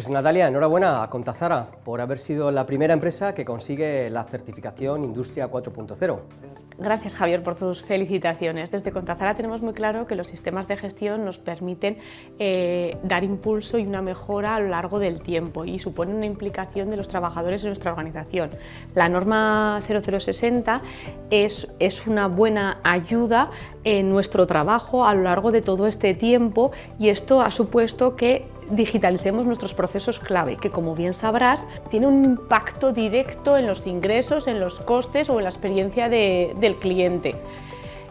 Pues Natalia, enhorabuena a Contazara por haber sido la primera empresa que consigue la certificación Industria 4.0. Gracias Javier por tus felicitaciones. Desde Contazara tenemos muy claro que los sistemas de gestión nos permiten eh, dar impulso y una mejora a lo largo del tiempo y supone una implicación de los trabajadores en nuestra organización. La norma 0060 es, es una buena ayuda en nuestro trabajo a lo largo de todo este tiempo y esto ha supuesto que digitalicemos nuestros procesos clave, que como bien sabrás, tiene un impacto directo en los ingresos, en los costes o en la experiencia del cliente.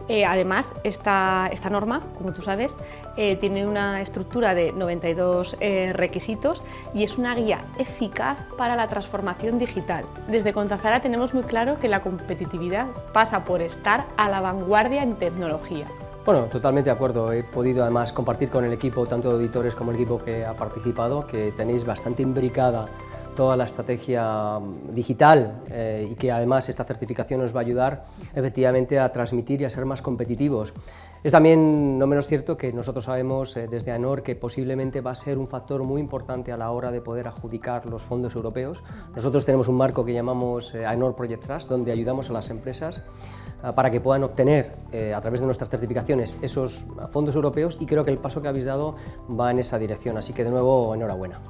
Eh, además, esta, esta, norma, como tú sabes, eh, tiene una estructura de 92 eh, requisitos y es una guía eficaz para la transformación digital. Desde Contazara tenemos muy claro que la competitividad pasa por estar a la vanguardia en tecnología. Bueno, totalmente de acuerdo. He podido además compartir con el equipo, tanto de auditores como el equipo que ha participado, que tenéis bastante imbricada toda la estrategia mm, digital eh, y que además esta certificación nos va a ayudar efectivamente a transmitir y a ser más competitivos. Es también no menos cierto que nosotros sabemos eh, desde ANOR que posiblemente va a ser un factor muy importante a la hora de poder adjudicar los fondos europeos. Nosotros tenemos un marco que llamamos eh, ANOR Project Trust, donde ayudamos a las empresas para que puedan obtener a través de nuestras certificaciones esos fondos europeos y creo que el paso que habéis dado va en esa dirección, así que de nuevo enhorabuena.